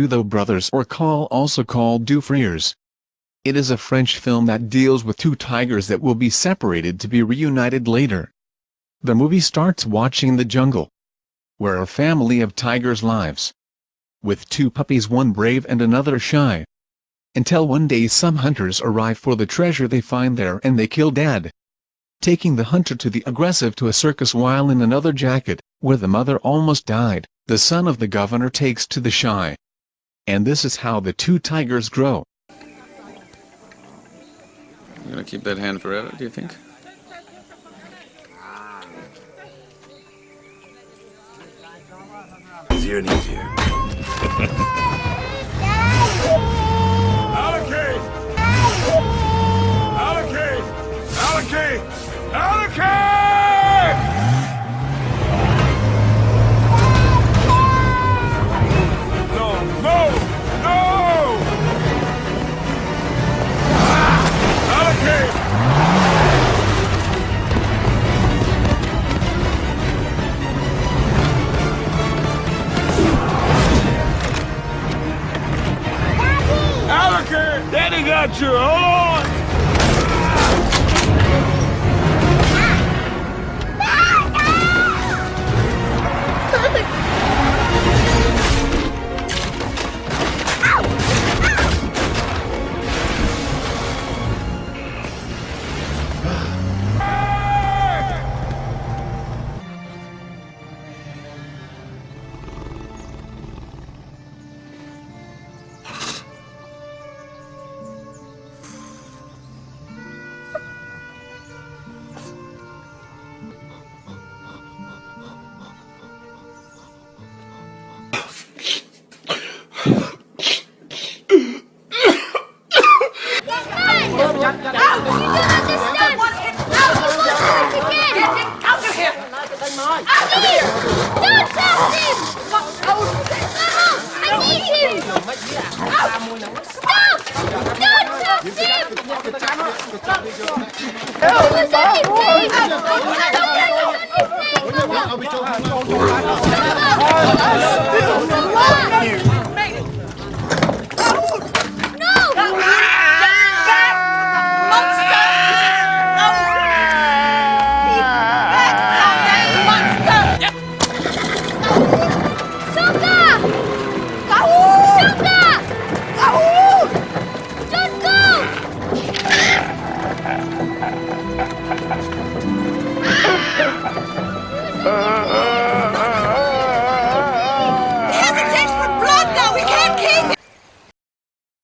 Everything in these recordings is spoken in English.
Dutho Brothers or Call also called Deux Frères. It is a French film that deals with two tigers that will be separated to be reunited later. The movie starts watching the jungle, where a family of tigers lives. With two puppies one brave and another shy. Until one day some hunters arrive for the treasure they find there and they kill dad. Taking the hunter to the aggressive to a circus while in another jacket, where the mother almost died, the son of the governor takes to the shy, and this is how the two tigers grow. You're gonna keep that hand forever, do you think? Easier and easier. Daddy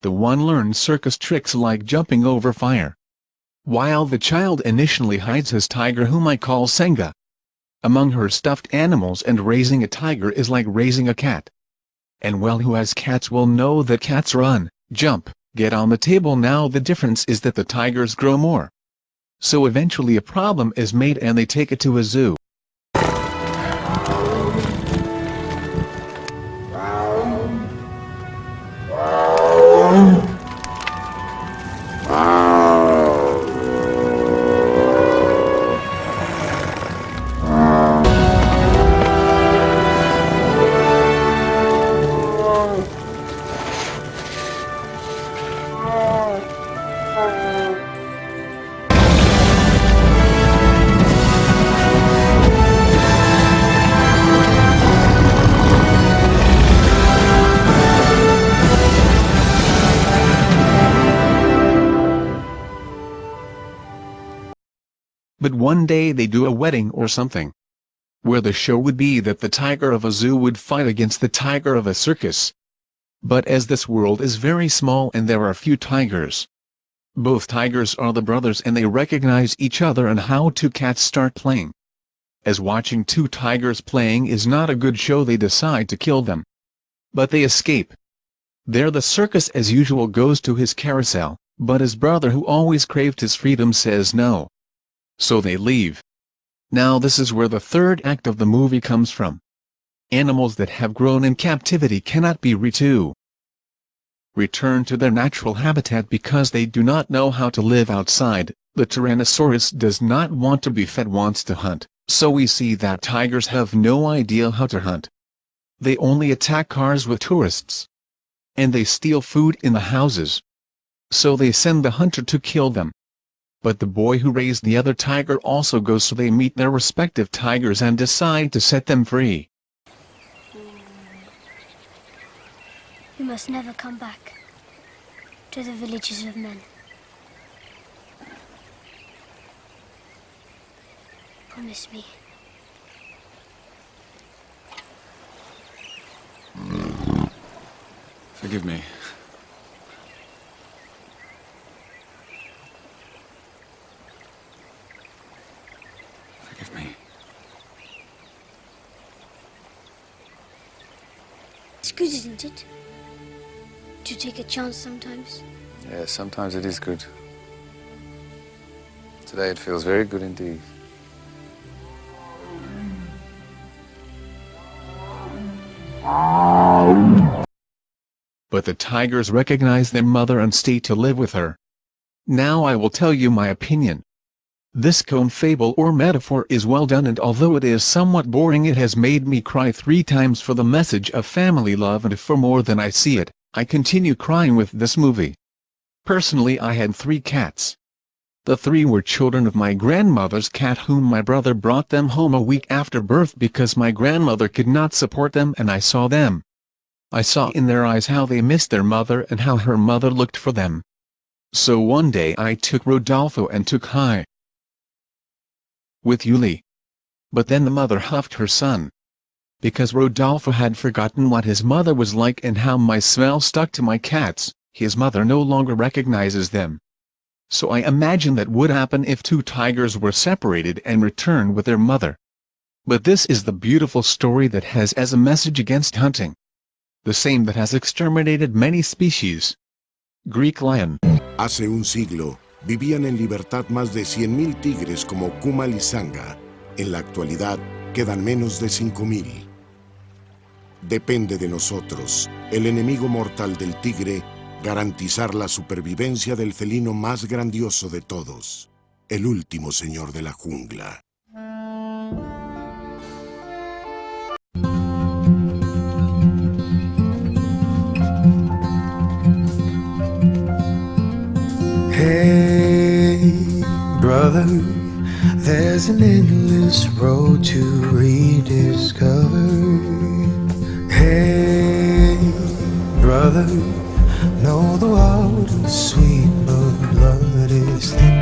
The one learns circus tricks like jumping over fire. While the child initially hides his tiger whom I call Senga. Among her stuffed animals and raising a tiger is like raising a cat. And well who has cats will know that cats run, jump, get on the table now the difference is that the tigers grow more. So eventually a problem is made and they take it to a zoo. But one day they do a wedding or something. Where the show would be that the tiger of a zoo would fight against the tiger of a circus. But as this world is very small and there are few tigers. Both tigers are the brothers and they recognize each other and how two cats start playing. As watching two tigers playing is not a good show they decide to kill them. But they escape. There the circus as usual goes to his carousel, but his brother who always craved his freedom says no. So they leave. Now this is where the third act of the movie comes from. Animals that have grown in captivity cannot be re return to their natural habitat because they do not know how to live outside. The Tyrannosaurus does not want to be fed wants to hunt, so we see that tigers have no idea how to hunt. They only attack cars with tourists. and they steal food in the houses. So they send the hunter to kill them. But the boy who raised the other tiger also goes so they meet their respective tigers and decide to set them free. You must never come back to the villages of men. Promise me. Forgive me. Good, isn't it? To take a chance sometimes. Yeah, sometimes it is good. Today it feels very good indeed. But the tigers recognize their mother and stay to live with her. Now I will tell you my opinion. This comb fable or metaphor is well done and although it is somewhat boring it has made me cry three times for the message of family love and for more than I see it, I continue crying with this movie. Personally I had three cats. The three were children of my grandmother's cat whom my brother brought them home a week after birth because my grandmother could not support them and I saw them. I saw in their eyes how they missed their mother and how her mother looked for them. So one day I took Rodolfo and took Hi. With Yuli. But then the mother huffed her son. Because Rodolfo had forgotten what his mother was like and how my smell stuck to my cats, his mother no longer recognizes them. So I imagine that would happen if two tigers were separated and returned with their mother. But this is the beautiful story that has as a message against hunting the same that has exterminated many species. Greek lion. Hace un siglo, vivían en libertad más de 100.000 tigres como Kumal y Sanga. En la actualidad, quedan menos de 5.000. Depende de nosotros, el enemigo mortal del tigre, garantizar la supervivencia del felino más grandioso de todos, el último señor de la jungla. There's an endless road to rediscover. Hey, brother Know the wild and sweet, but blood is thin